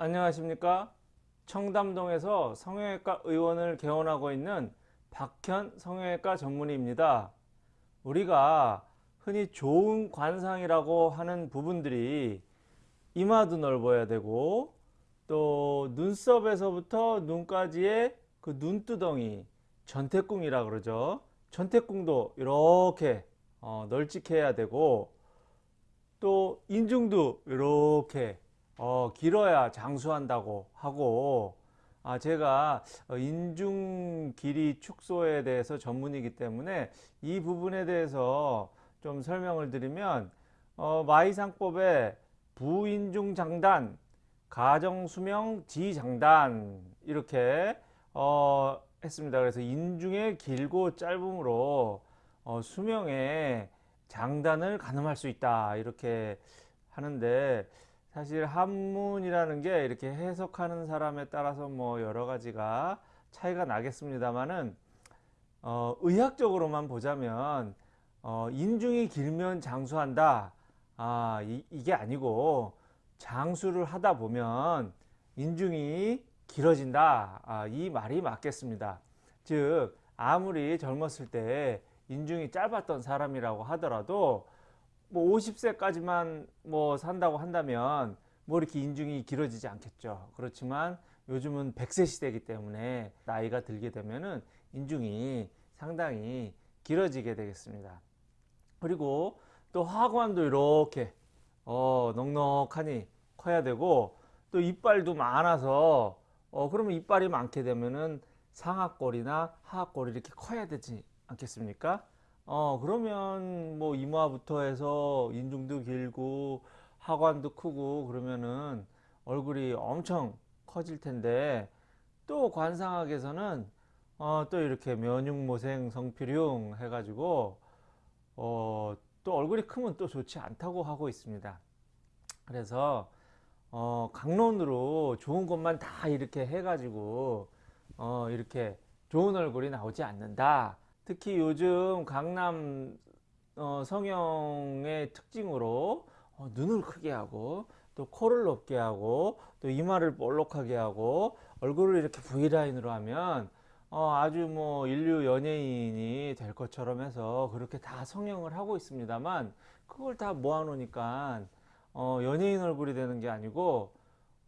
안녕하십니까? 청담동에서 성형외과 의원을 개원하고 있는 박현 성형외과 전문의입니다. 우리가 흔히 좋은 관상이라고 하는 부분들이 이마도 넓어야 되고 또 눈썹에서부터 눈까지의 그 눈두덩이 전태궁이라 그러죠. 전태궁도 이렇게 어, 널찍해야 되고 또 인중도 이렇게 어, 길어야 장수한다고 하고 아, 제가 인중 길이 축소에 대해서 전문이기 때문에 이 부분에 대해서 좀 설명을 드리면 어, 마이상법에 부인중 장단, 가정수명 지장단 이렇게 어, 했습니다. 그래서 인중의 길고 짧음으로 어, 수명의 장단을 가늠할 수 있다 이렇게 하는데 사실 한문이라는 게 이렇게 해석하는 사람에 따라서 뭐 여러 가지가 차이가 나겠습니다만은 어, 의학적으로만 보자면 어, 인중이 길면 장수한다. 아 이, 게 아니고 장수를 하다 보면 인중이 길어진다. 아, 이 말이 맞겠습니다. 즉 아무리 젊었을 때 인중이 짧았던 사람이라고 하더라도 뭐 50세까지만 뭐 산다고 한다면 뭐 이렇게 인중이 길어지지 않겠죠. 그렇지만 요즘은 100세 시대이기 때문에 나이가 들게 되면은 인중이 상당히 길어지게 되겠습니다. 그리고 또 하관도 이렇게 어 넉넉하니 커야 되고 또 이빨도 많아서 어 그러면 이빨이 많게 되면은 상악골이나 하악골이 이렇게 커야 되지 않겠습니까? 어 그러면 뭐 이마부터 해서 인중도 길고 하관도 크고 그러면은 얼굴이 엄청 커질 텐데 또 관상학에서는 어, 또 이렇게 면육모생 성필흉 해가지고 어, 또 얼굴이 크면 또 좋지 않다고 하고 있습니다. 그래서 어, 강론으로 좋은 것만 다 이렇게 해가지고 어, 이렇게 좋은 얼굴이 나오지 않는다. 특히 요즘 강남 어, 성형의 특징으로 어, 눈을 크게 하고 또 코를 높게 하고 또 이마를 볼록하게 하고 얼굴을 이렇게 V라인으로 하면 어, 아주 뭐 인류 연예인이 될 것처럼 해서 그렇게 다 성형을 하고 있습니다만 그걸 다 모아놓으니까 어, 연예인 얼굴이 되는 게 아니고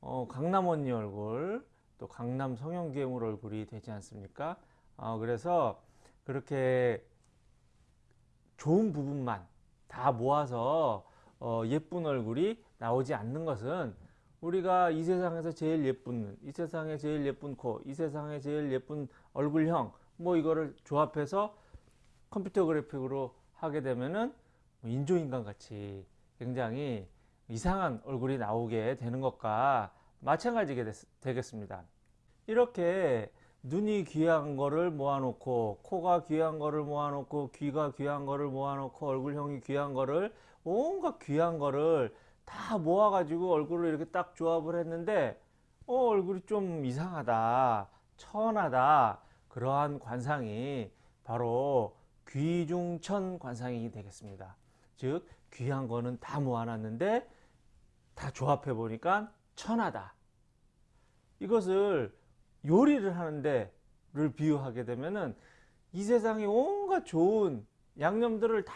어, 강남 언니 얼굴 또 강남 성형 괴물 얼굴이 되지 않습니까? 어, 그래서 그렇게 좋은 부분만 다 모아서 어, 예쁜 얼굴이 나오지 않는 것은 우리가 이 세상에서 제일 예쁜 이 세상에 제일 예쁜 코, 이 세상에 제일 예쁜 얼굴형 뭐 이거를 조합해서 컴퓨터 그래픽으로 하게 되면은 인조인간 같이 굉장히 이상한 얼굴이 나오게 되는 것과 마찬가지게 되겠습니다. 이렇게 눈이 귀한 거를 모아놓고 코가 귀한 거를 모아놓고 귀가 귀한 거를 모아놓고 얼굴형이 귀한 거를 온갖 귀한 거를 다 모아 가지고 얼굴을 이렇게 딱 조합을 했는데 어 얼굴이 좀 이상하다 천하다 그러한 관상이 바로 귀중천 관상이 되겠습니다. 즉 귀한 거는 다 모아놨는데 다 조합해 보니까 천하다. 이것을 요리를 하는데 를 비유하게 되면은 이 세상에 온갖 좋은 양념들을 다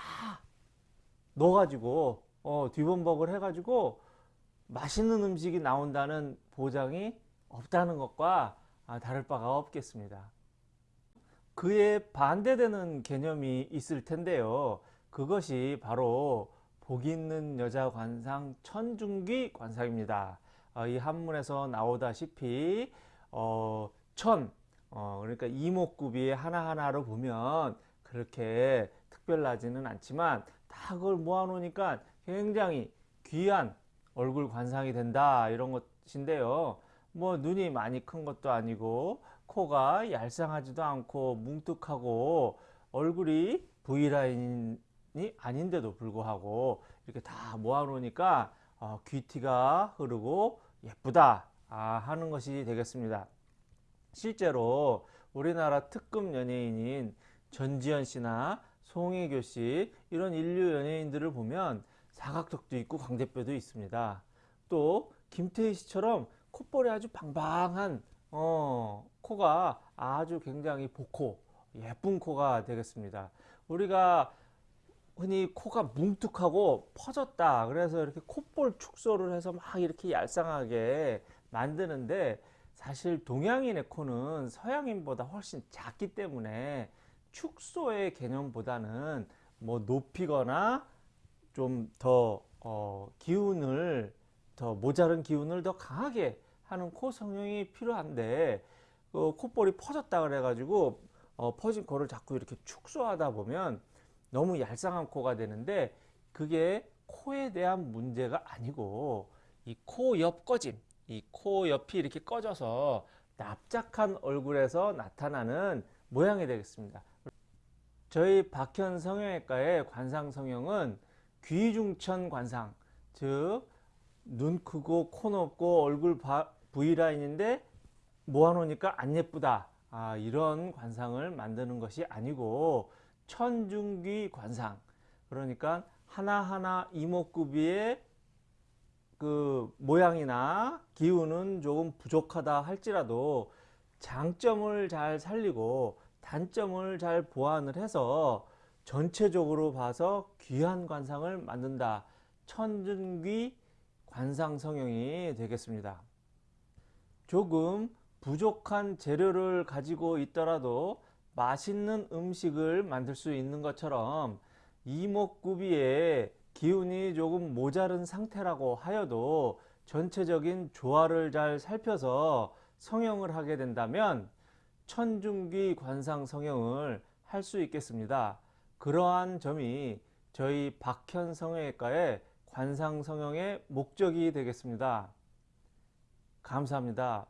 넣어가지고 어, 뒤범벅을 해가지고 맛있는 음식이 나온다는 보장이 없다는 것과 아, 다를 바가 없겠습니다. 그에 반대되는 개념이 있을 텐데요. 그것이 바로 복 있는 여자 관상 천중귀 관상입니다. 어, 이 한문에서 나오다시피 어, 천. 어, 그러니까 이목구비 하나하나로 보면 그렇게 특별하지는 않지만 다 그걸 모아 놓으니까 굉장히 귀한 얼굴 관상이 된다 이런 것인데요. 뭐 눈이 많이 큰 것도 아니고 코가 얄쌍하지도 않고 뭉툭하고 얼굴이 V라인이 아닌데도 불구하고 이렇게 다 모아 놓으니까 어, 귀티가 흐르고 예쁘다 아, 하는 것이 되겠습니다. 실제로 우리나라 특급 연예인인 전지현 씨나 송혜교 씨 이런 인류 연예인들을 보면 사각턱도 있고 광대뼈도 있습니다. 또 김태희 씨처럼 콧볼이 아주 방방한 어, 코가 아주 굉장히 복코 예쁜 코가 되겠습니다. 우리가 흔히 코가 뭉툭하고 퍼졌다. 그래서 이렇게 콧볼 축소를 해서 막 이렇게 얄쌍하게 만드는데 사실 동양인의 코는 서양인보다 훨씬 작기 때문에 축소의 개념보다는 뭐 높이거나 좀더 어, 기운을 더 모자른 기운을 더 강하게 하는 코 성형이 필요한데 그 콧볼이 퍼졌다 그래 가지고 어, 퍼진 코를 자꾸 이렇게 축소하다 보면 너무 얄쌍한 코가 되는데 그게 코에 대한 문제가 아니고 이 코 옆 꺼짐, 이 코 옆이 이렇게 꺼져서 납작한 얼굴에서 나타나는 모양이 되겠습니다. 저희 박현 성형외과의 관상 성형은 귀중천 관상, 즉 눈 크고 코 높고 얼굴 V라인인데 모아놓으니까 안 예쁘다. 아, 이런 관상을 만드는 것이 아니고 천중귀 관상. 그러니까 하나하나 이목구비의 그 모양이나 기운은 조금 부족하다 할지라도 장점을 잘 살리고 단점을 잘 보완을 해서 전체적으로 봐서 귀한 관상을 만든다. 천중귀 관상 성형이 되겠습니다. 조금 부족한 재료를 가지고 있더라도 맛있는 음식을 만들 수 있는 것처럼 이목구비에 기운이 조금 모자른 상태라고 하여도 전체적인 조화를 잘 살펴서 성형을 하게 된다면 천중귀 관상 성형을 할 수 있겠습니다. 그러한 점이 저희 박현 성형외과의 관상 성형의 목적이 되겠습니다. 감사합니다.